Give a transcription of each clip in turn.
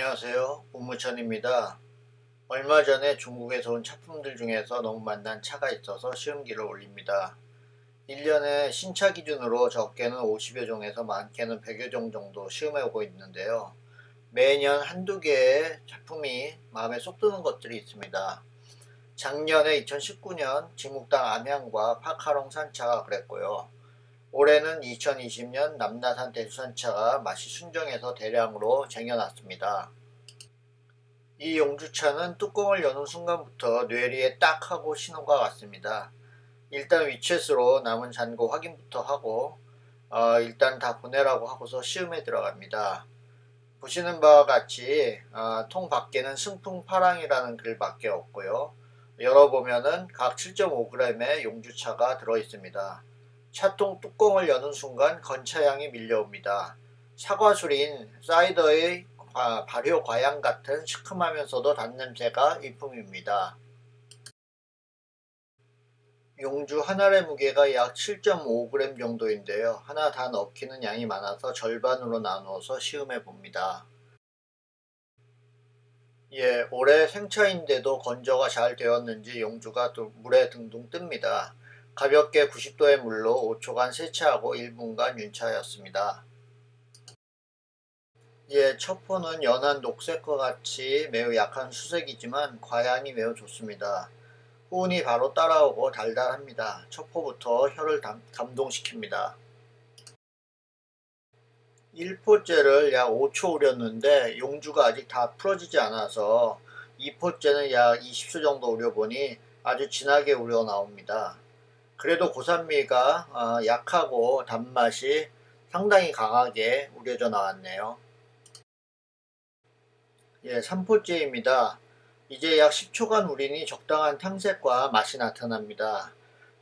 안녕하세요. 우무천입니다. 얼마 전에 중국에서 온 차품들 중에서 너무 만난 차가 있어서 시음기를 올립니다. 1년에 신차 기준으로 적게는 50여 종에서 많게는 100여 종 정도 시음해 오고 있는데요. 매년 한두 개의 작품이 마음에 쏙 드는 것들이 있습니다. 작년에 2019년 진묵당 암양과 파카롱 산차가 그랬고요 올해는 2020년 남나산 대수산차가 맛이 순정해서 대량으로 쟁여놨습니다. 이 용주차는 뚜껑을 여는 순간부터 뇌리에 딱 하고 신호가 왔습니다. 일단 위챗으로 남은 잔고 확인부터 하고 어, 일단 다 보내라고 하고서 시음에 들어갑니다. 보시는 바와 같이 어, 통 밖에는 승풍파랑이라는 글밖에 없고요. 열어보면은 각 7.5g의 용주차가 들어있습니다. 차통 뚜껑을 여는 순간 건차향이 밀려옵니다. 사과술인 사이더의 발효 과향 같은 시큼하면서도 단냄새가 일품입니다. 용주 하나의 무게가 약 7.5g 정도인데요. 하나 다 넣기는 양이 많아서 절반으로 나누어서 시음해 봅니다. 예, 올해 생차인데도 건조가 잘 되었는지 용주가 물에 등등 뜹니다. 가볍게 90도의 물로 5초간 세차하고 1분간 윤차하였습니다. 예, 첩포는 연한 녹색과 같이 매우 약한 수색이지만 과향이 매우 좋습니다. 후운이 바로 따라오고 달달합니다. 첩포부터 혀를 감동시킵니다. 1포째를 약 5초 우렸는데 용주가 아직 다 풀어지지 않아서 2포째는 약 20초 정도 우려보니 아주 진하게 우려 나옵니다. 그래도 고산미가 어, 약하고 단맛이 상당히 강하게 우려져 나왔네요. 예, 3포째입니다. 이제 약 10초간 우리니 적당한 탕색과 맛이 나타납니다.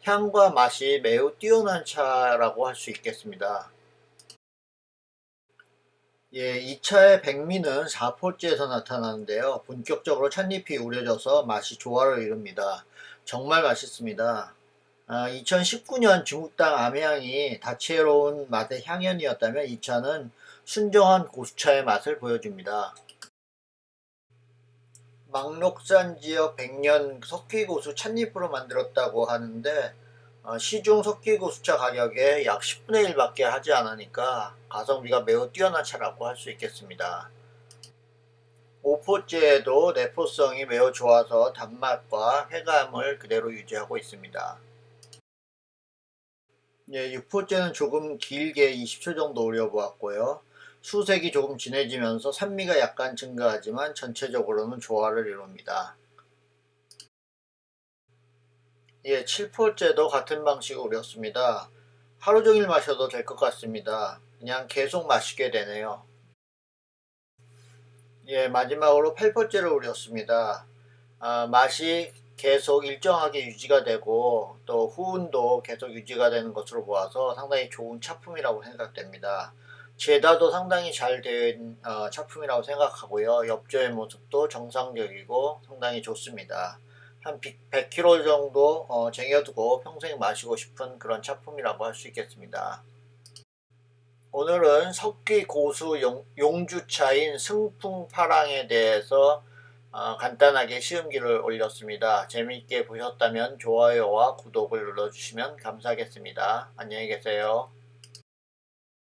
향과 맛이 매우 뛰어난 차라고 할 수 있겠습니다. 예, 이 차의 백미는 4포째에서 나타나는데요. 본격적으로 찻잎이 우려져서 맛이 조화를 이룹니다. 정말 맛있습니다. 2019년 아, 중국당 암향이 다채로운 맛의 향연이었다면 이 차는 순정한 고수차의 맛을 보여줍니다. 막록산 지역 100년 석회고수 찻잎으로 만들었다고 하는데 어, 시중 석회고수차 가격에 약 10분의 1밖에 하지 않으니까 가성비가 매우 뛰어난 차라고 할 수 있겠습니다. 5포째에도 내포성이 매우 좋아서 단맛과 해감을 그대로 유지하고 있습니다. 예, 6포째는 조금 길게 20초 정도 우려보았고요. 수색이 조금 진해지면서 산미가 약간 증가하지만 전체적으로는 조화를 이룹니다. 예, 7포째도 같은 방식으로 우렸습니다. 하루 종일 마셔도 될 것 같습니다. 그냥 계속 마시게 되네요. 예, 마지막으로 8포째를 우렸습니다. 아, 맛이 계속 일정하게 유지가 되고 또 후운도 계속 유지가 되는 것으로 보아서 상당히 좋은 차품이라고 생각됩니다. 제다도 상당히 잘된 어, 차품이라고 생각하고요. 엽조의 모습도 정상적이고 상당히 좋습니다. 한 100kg 정도 어, 쟁여두고 평생 마시고 싶은 그런 차품이라고 할 수 있겠습니다. 오늘은 석기 고수 용, 용주차인 승풍파랑에 대해서 어, 간단하게 시음기를 올렸습니다. 재미있게 보셨다면 좋아요와 구독을 눌러주시면 감사하겠습니다. 안녕히 계세요.